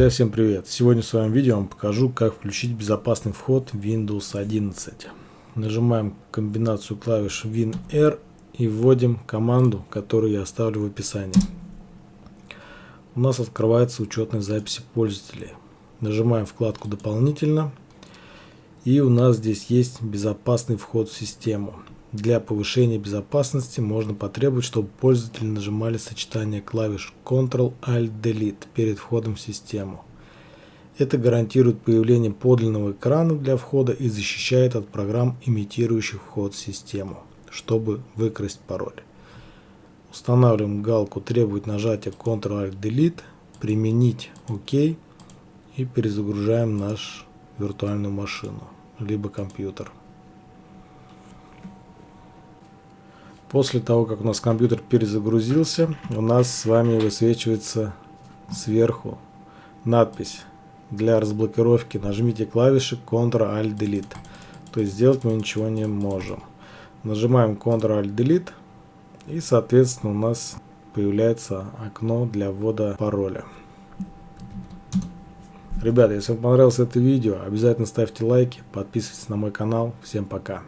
Друзья, всем привет! Сегодня в своем видео я вам покажу, как включить безопасный вход Windows 11. Нажимаем комбинацию клавиш WinR и вводим команду, которую я оставлю в описании. У нас открывается учетная записи пользователей. Нажимаем вкладку «Дополнительно» и у нас здесь есть безопасный вход в систему. Для повышения безопасности можно потребовать, чтобы пользователи нажимали сочетание клавиш Ctrl-Alt-Delete перед входом в систему. Это гарантирует появление подлинного экрана для входа и защищает от программ, имитирующих вход в систему, чтобы выкрасть пароль. Устанавливаем галку «Требует нажатия Ctrl-Alt-Delete», «Применить ОК» и перезагружаем нашу виртуальную машину, либо компьютер. После того, как у нас компьютер перезагрузился, у нас с вами высвечивается сверху надпись для разблокировки. Нажмите клавиши Ctrl-Alt-Delete. То есть сделать мы ничего не можем. Нажимаем Ctrl-Alt-Delete и соответственно у нас появляется окно для ввода пароля. Ребята, если вам понравилось это видео, обязательно ставьте лайки, подписывайтесь на мой канал. Всем пока!